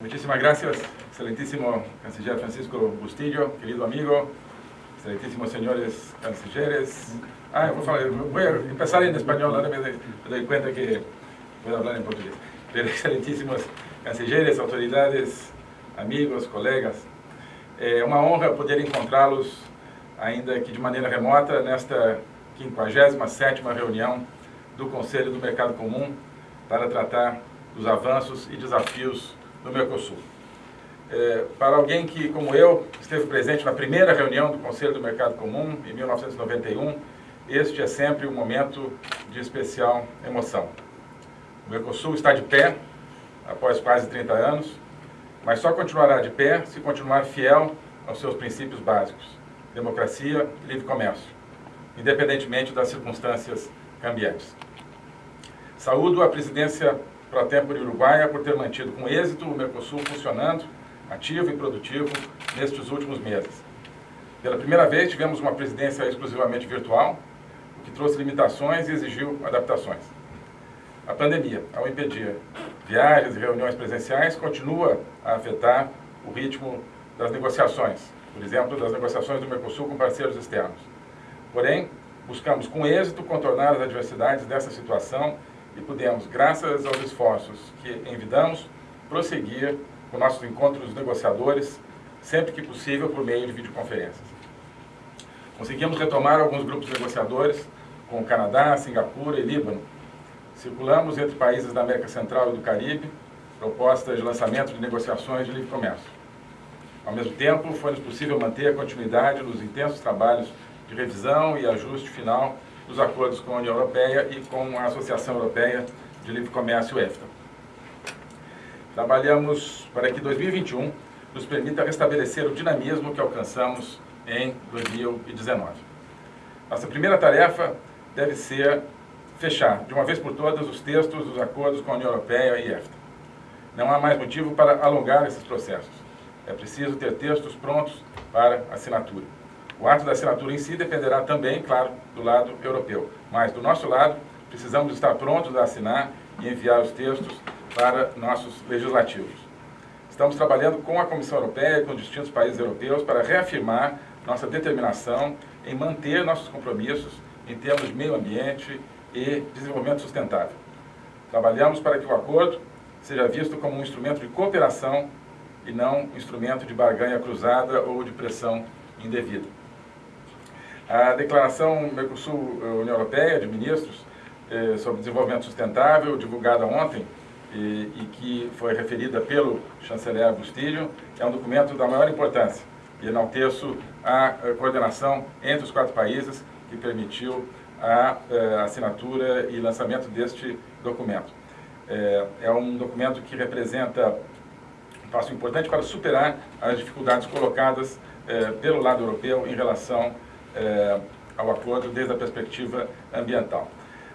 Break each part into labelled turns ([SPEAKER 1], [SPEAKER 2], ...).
[SPEAKER 1] Muchísimas gracias, excelentísimo canciller Francisco Bustillo, querido amigo, excelentísimos señores cancilleres. Ah, vou, falar, vou empezar em espanhol, ahora me doy cuenta que puedo hablar en portugués. Pero excelentísimos cancilleres, autoridades, amigos, colegas, é uma honra poder encontrá-los, ainda que de maneira remota, nesta 57ª reunião do Conselho do Mercado Comum para tratar dos avanços e desafios do Mercosul. É, para alguém que, como eu, esteve presente na primeira reunião do Conselho do Mercado Comum, em 1991, este é sempre um momento de especial emoção. O Mercosul está de pé, após quase 30 anos, mas só continuará de pé se continuar fiel aos seus princípios básicos, democracia e livre comércio, independentemente das circunstâncias cambiantes. Saúdo a presidência pro tempo uruguaia por ter mantido com êxito o Mercosul funcionando, ativo e produtivo, nestes últimos meses. Pela primeira vez tivemos uma presidência exclusivamente virtual, o que trouxe limitações e exigiu adaptações. A pandemia, ao impedir viagens e reuniões presenciais, continua a afetar o ritmo das negociações, por exemplo, das negociações do Mercosul com parceiros externos. Porém, buscamos com êxito contornar as adversidades dessa situação e pudemos, graças aos esforços que envidamos, prosseguir com nossos encontros negociadores, sempre que possível por meio de videoconferências. Conseguimos retomar alguns grupos negociadores com o Canadá, Singapura e Líbano. Circulamos entre países da América Central e do Caribe, propostas de lançamento de negociações de livre comércio. Ao mesmo tempo, foi-nos possível manter a continuidade nos intensos trabalhos de revisão e ajuste final dos acordos com a União Europeia e com a Associação Europeia de Livre Comércio EFTA. Trabalhamos para que 2021 nos permita restabelecer o dinamismo que alcançamos em 2019. Nossa primeira tarefa deve ser fechar, de uma vez por todas, os textos dos acordos com a União Europeia e EFTA. Não há mais motivo para alongar esses processos. É preciso ter textos prontos para assinatura. O ato da assinatura em si dependerá também, claro, do lado europeu. Mas, do nosso lado, precisamos estar prontos a assinar e enviar os textos para nossos legislativos. Estamos trabalhando com a Comissão Europeia e com distintos países europeus para reafirmar nossa determinação em manter nossos compromissos em termos de meio ambiente e desenvolvimento sustentável. Trabalhamos para que o acordo seja visto como um instrumento de cooperação e não um instrumento de barganha cruzada ou de pressão indevida. A declaração Mercosul-União Europeia de Ministros eh, sobre Desenvolvimento Sustentável, divulgada ontem, e, e, que foi referida pelo chanceler Bustilho, é um documento da maior importância e enalteço a, a coordenação entre os quatro países que permitiu a, a eh, assinatura e lançamento deste documento. É, é um documento que representa um passo importante para superar as dificuldades colocadas pelo lado europeu em relação é, ao acordo desde a perspectiva ambiental.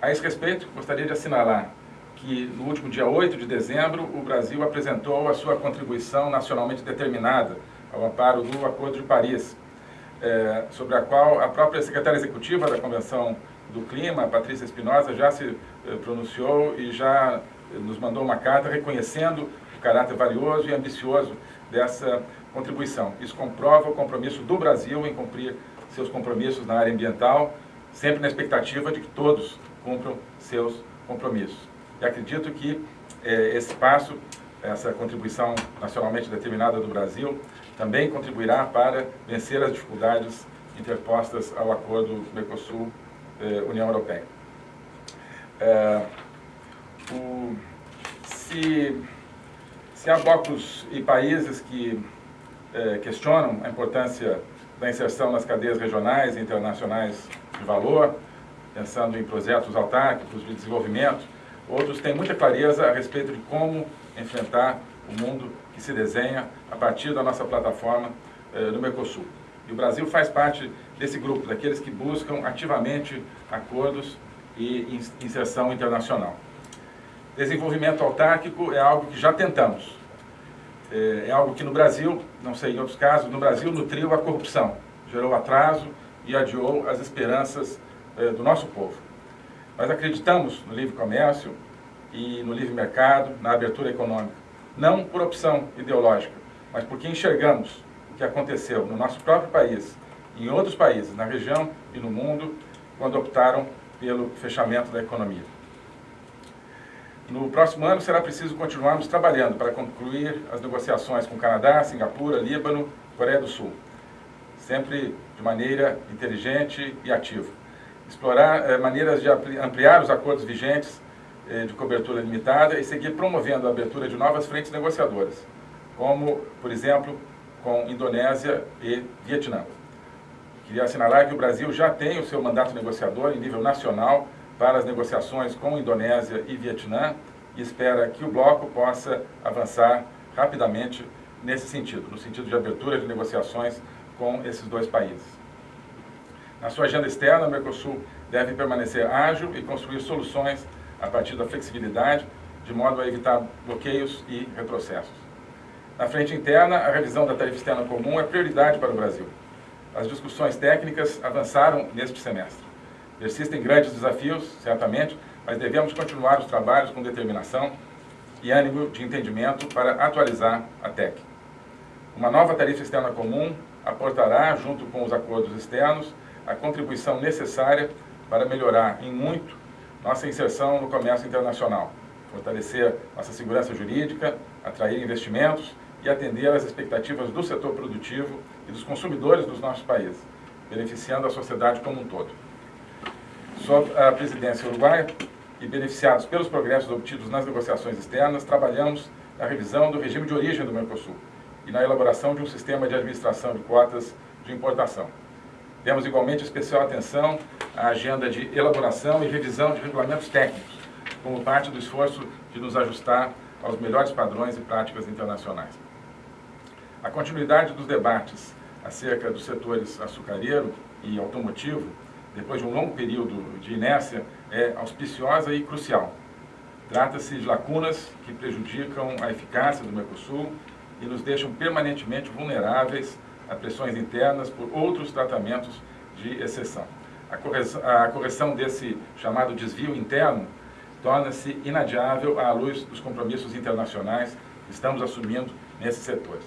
[SPEAKER 1] A esse respeito, gostaria de assinalar que no último dia 8 de dezembro, o Brasil apresentou a sua contribuição nacionalmente determinada ao amparo do Acordo de Paris, é, sobre a qual a própria secretária executiva da Convenção do Clima, Patrícia Espinosa, já se é, pronunciou e já nos mandou uma carta reconhecendo o caráter valioso e ambicioso dessa contribuição. Isso comprova o compromisso do Brasil em cumprir seus compromissos na área ambiental, sempre na expectativa de que todos cumpram seus compromissos. E acredito que eh, esse passo, essa contribuição nacionalmente determinada do Brasil, também contribuirá para vencer as dificuldades interpostas ao acordo Mercosul-União eh, Europeia. É, o, se, se há blocos e países que é, questionam a importância da inserção nas cadeias regionais e internacionais de valor, pensando em projetos autárquicos de desenvolvimento. Outros têm muita clareza a respeito de como enfrentar o mundo que se desenha a partir da nossa plataforma eh, no Mercosul. E o Brasil faz parte desse grupo, daqueles que buscam ativamente acordos e inserção internacional. Desenvolvimento autárquico é algo que já tentamos, é, é algo que no Brasil, não sei em outros casos, no Brasil nutriu a corrupção, gerou atraso e adiou as esperanças é, do nosso povo. Nós acreditamos no livre comércio e no livre mercado, na abertura econômica. não por opção ideológica, mas porque enxergamos o que aconteceu no nosso próprio país, em outros países, na região e no mundo, quando optaram pelo fechamento da economia. No próximo ano será preciso continuarmos trabalhando para concluir as negociações com Canadá, Singapura, Líbano, Coreia do Sul, sempre de maneira inteligente e ativa. Explorar eh, maneiras de ampliar os acordos vigentes eh, de cobertura limitada e seguir promovendo a abertura de novas frentes negociadoras, como, por exemplo, com Indonésia e Vietnã. Queria assinalar que o Brasil já tem o seu mandato negociador em nível nacional para as negociações com Indonésia e Vietnã e espera que o bloco possa avançar rapidamente nesse sentido, no sentido de abertura de negociações com esses dois países. Na sua agenda externa, o Mercosul deve permanecer ágil e construir soluções a partir da flexibilidade, de modo a evitar bloqueios e retrocessos. Na frente interna, a revisão da tarifa externa comum é prioridade para o Brasil. As discussões técnicas avançaram neste semestre. Persistem grandes desafios, certamente, mas devemos continuar os trabalhos com determinação e ânimo de entendimento para atualizar a TEC. Uma nova tarifa externa comum aportará, junto com os acordos externos, a contribuição necessária para melhorar em muito nossa inserção no comércio internacional, fortalecer nossa segurança jurídica, atrair investimentos e atender às expectativas do setor produtivo e dos consumidores dos nossos países, beneficiando a sociedade como um todo sob a presidência uruguaia e beneficiados pelos progressos obtidos nas negociações externas, trabalhamos na revisão do regime de origem do Mercosul e na elaboração de um sistema de administração de cotas de importação. Demos igualmente especial atenção à agenda de elaboração e revisão de regulamentos técnicos, como parte do esforço de nos ajustar aos melhores padrões e práticas internacionais. A continuidade dos debates acerca dos setores açucareiro e automotivo depois de um longo período de inércia, é auspiciosa e crucial. Trata-se de lacunas que prejudicam a eficácia do Mercosul e nos deixam permanentemente vulneráveis a pressões internas por outros tratamentos de exceção. A correção, a correção desse chamado desvio interno torna-se inadiável à luz dos compromissos internacionais que estamos assumindo nesses setores.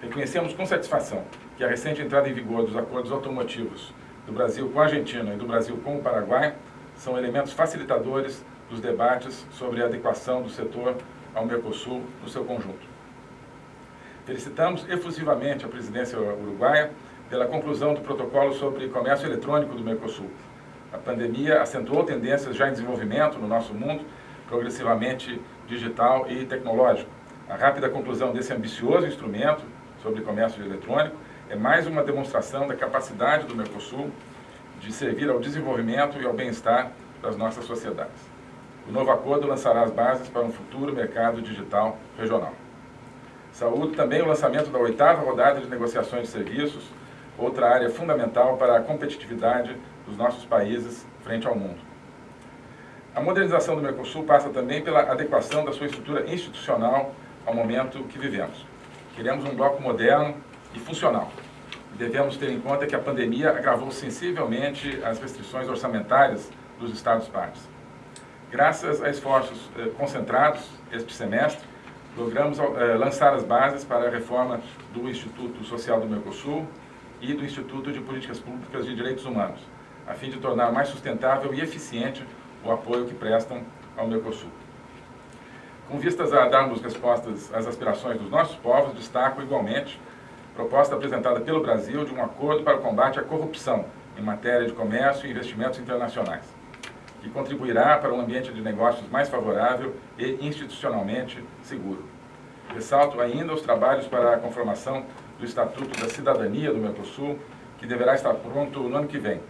[SPEAKER 1] Reconhecemos com satisfação que a recente entrada em vigor dos acordos automotivos do Brasil com a Argentina e do Brasil com o Paraguai são elementos facilitadores dos debates sobre a adequação do setor ao Mercosul no seu conjunto. Felicitamos efusivamente a presidência uruguaia pela conclusão do protocolo sobre comércio eletrônico do Mercosul. A pandemia acentuou tendências já em desenvolvimento no nosso mundo, progressivamente digital e tecnológico. A rápida conclusão desse ambicioso instrumento sobre comércio eletrônico é mais uma demonstração da capacidade do Mercosul de servir ao desenvolvimento e ao bem-estar das nossas sociedades. O novo acordo lançará as bases para um futuro mercado digital regional. Saúdo também o lançamento da oitava rodada de negociações de serviços, outra área fundamental para a competitividade dos nossos países frente ao mundo. A modernização do Mercosul passa também pela adequação da sua estrutura institucional ao momento que vivemos. Queremos um bloco moderno, e funcional. Devemos ter em conta que a pandemia agravou sensivelmente as restrições orçamentárias dos Estados-partes. Graças a esforços eh, concentrados este semestre, logramos eh, lançar as bases para a reforma do Instituto Social do Mercosul e do Instituto de Políticas Públicas de Direitos Humanos, a fim de tornar mais sustentável e eficiente o apoio que prestam ao Mercosul. Com vistas a darmos respostas às aspirações dos nossos povos, destaco igualmente proposta apresentada pelo Brasil de um acordo para o combate à corrupção em matéria de comércio e investimentos internacionais, que contribuirá para um ambiente de negócios mais favorável e institucionalmente seguro. Ressalto ainda os trabalhos para a conformação do Estatuto da Cidadania do Mercosul, que deverá estar pronto no ano que vem.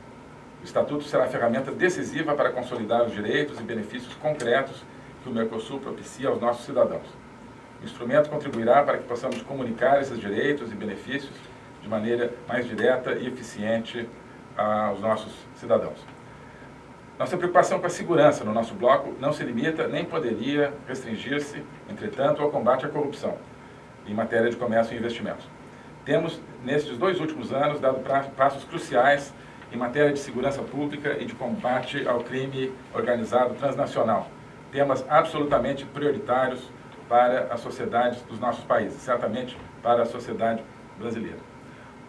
[SPEAKER 1] O Estatuto será ferramenta decisiva para consolidar os direitos e benefícios concretos que o Mercosul propicia aos nossos cidadãos. O instrumento contribuirá para que possamos comunicar esses direitos e benefícios de maneira mais direta e eficiente aos nossos cidadãos. Nossa preocupação com a segurança no nosso bloco não se limita nem poderia restringir-se, entretanto, ao combate à corrupção em matéria de comércio e investimentos. Temos, nestes dois últimos anos, dado passos cruciais em matéria de segurança pública e de combate ao crime organizado transnacional, temas absolutamente prioritários para a sociedade dos nossos países, certamente para a sociedade brasileira.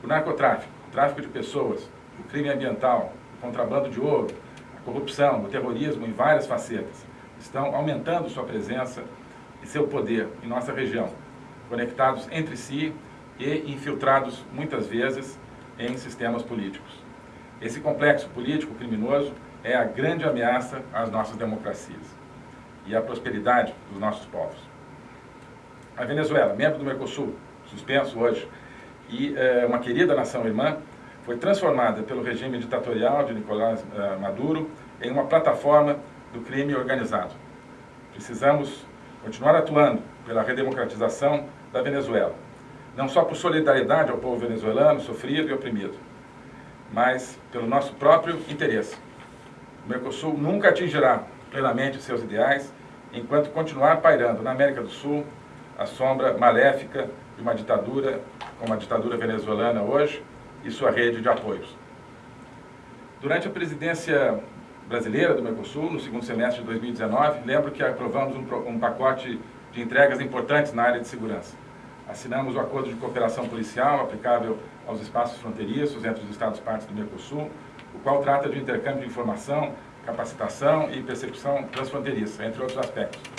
[SPEAKER 1] O narcotráfico, o tráfico de pessoas, o crime ambiental, o contrabando de ouro, a corrupção, o terrorismo em várias facetas, estão aumentando sua presença e seu poder em nossa região, conectados entre si e infiltrados, muitas vezes, em sistemas políticos. Esse complexo político criminoso é a grande ameaça às nossas democracias e à prosperidade dos nossos povos. A Venezuela, membro do Mercosul, suspenso hoje, e é, uma querida nação irmã, foi transformada pelo regime ditatorial de Nicolás é, Maduro em uma plataforma do crime organizado. Precisamos continuar atuando pela redemocratização da Venezuela, não só por solidariedade ao povo venezuelano sofrido e oprimido, mas pelo nosso próprio interesse. O Mercosul nunca atingirá plenamente seus ideais enquanto continuar pairando na América do Sul a sombra maléfica de uma ditadura, como a ditadura venezuelana hoje, e sua rede de apoios. Durante a presidência brasileira do Mercosul, no segundo semestre de 2019, lembro que aprovamos um, um pacote de entregas importantes na área de segurança. Assinamos o Acordo de Cooperação Policial aplicável aos espaços fronteiriços entre os Estados-partes do Mercosul, o qual trata de intercâmbio de informação, capacitação e persecução transfronteiriça, entre outros aspectos.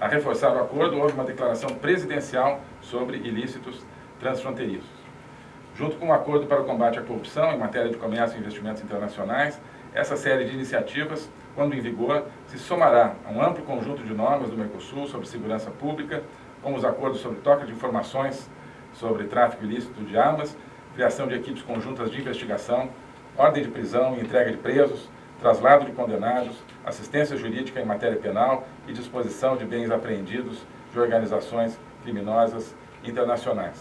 [SPEAKER 1] A reforçar o acordo, houve uma declaração presidencial sobre ilícitos transfronteiriços. Junto com o Acordo para o Combate à Corrupção em matéria de comércio e investimentos internacionais, essa série de iniciativas, quando em vigor, se somará a um amplo conjunto de normas do Mercosul sobre segurança pública, como os acordos sobre troca de informações sobre tráfico ilícito de armas, criação de equipes conjuntas de investigação, ordem de prisão e entrega de presos, traslado de condenados, assistência jurídica em matéria penal e disposição de bens apreendidos de organizações criminosas internacionais.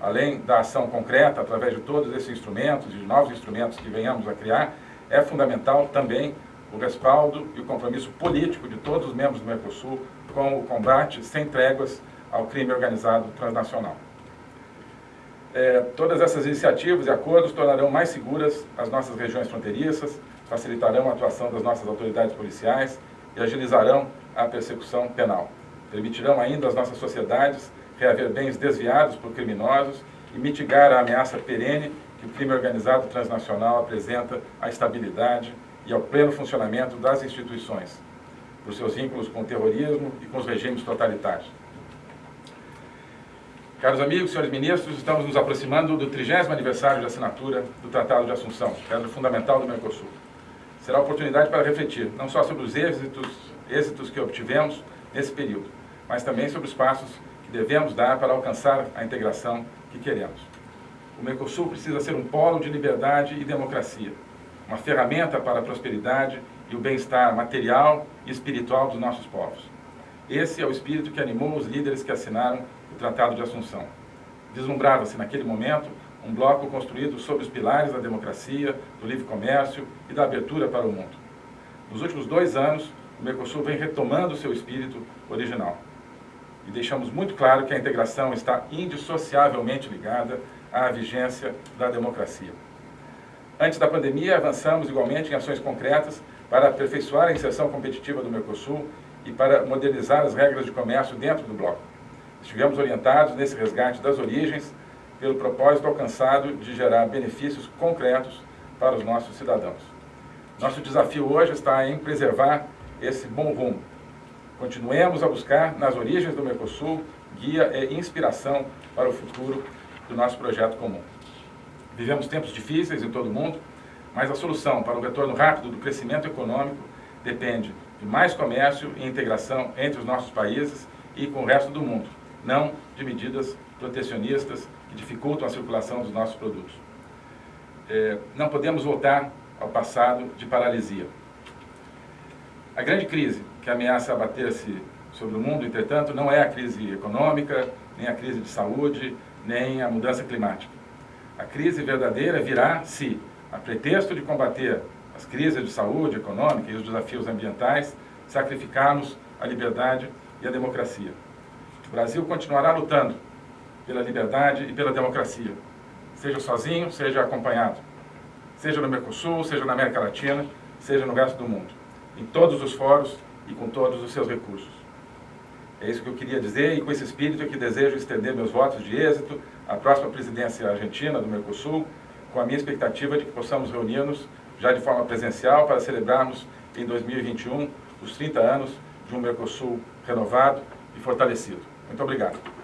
[SPEAKER 1] Além da ação concreta, através de todos esses instrumentos de novos instrumentos que venhamos a criar, é fundamental também o respaldo e o compromisso político de todos os membros do Mercosul com o combate sem tréguas ao crime organizado transnacional. É, todas essas iniciativas e acordos tornarão mais seguras as nossas regiões fronteiriças, facilitarão a atuação das nossas autoridades policiais e agilizarão a persecução penal. Permitirão ainda às nossas sociedades reaver bens desviados por criminosos e mitigar a ameaça perene que o crime organizado transnacional apresenta à estabilidade e ao pleno funcionamento das instituições, por seus vínculos com o terrorismo e com os regimes totalitários. Caros amigos, senhores ministros, estamos nos aproximando do 30 aniversário de assinatura do Tratado de Assunção, pedra fundamental do Mercosul. Será oportunidade para refletir, não só sobre os êxitos, êxitos que obtivemos nesse período, mas também sobre os passos que devemos dar para alcançar a integração que queremos. O Mercosul precisa ser um polo de liberdade e democracia, uma ferramenta para a prosperidade e o bem-estar material e espiritual dos nossos povos. Esse é o espírito que animou os líderes que assinaram o Tratado de Assunção. Deslumbrava-se naquele momento um bloco construído sobre os pilares da democracia, do livre comércio e da abertura para o mundo. Nos últimos dois anos, o Mercosul vem retomando seu espírito original. E deixamos muito claro que a integração está indissociavelmente ligada à vigência da democracia. Antes da pandemia, avançamos igualmente em ações concretas para aperfeiçoar a inserção competitiva do Mercosul e para modernizar as regras de comércio dentro do bloco. Estivemos orientados nesse resgate das origens pelo propósito alcançado de gerar benefícios concretos para os nossos cidadãos. Nosso desafio hoje está em preservar esse bom rumo. Continuemos a buscar nas origens do Mercosul guia e inspiração para o futuro do nosso projeto comum. Vivemos tempos difíceis em todo o mundo, mas a solução para o retorno rápido do crescimento econômico depende de mais comércio e integração entre os nossos países e com o resto do mundo, não de medidas protecionistas que dificultam a circulação dos nossos produtos. É, não podemos voltar ao passado de paralisia. A grande crise que ameaça abater-se sobre o mundo, entretanto, não é a crise econômica, nem a crise de saúde, nem a mudança climática. A crise verdadeira virá se, a pretexto de combater as crises de saúde econômica e os desafios ambientais, sacrificarmos a liberdade e a democracia. O Brasil continuará lutando pela liberdade e pela democracia, seja sozinho, seja acompanhado, seja no Mercosul, seja na América Latina, seja no resto do mundo, em todos os fóruns e com todos os seus recursos. É isso que eu queria dizer e com esse espírito é que desejo estender meus votos de êxito à próxima presidência argentina do Mercosul, com a minha expectativa de que possamos reunir-nos já de forma presencial para celebrarmos em 2021 os 30 anos de um Mercosul renovado e fortalecido. Muito obrigado.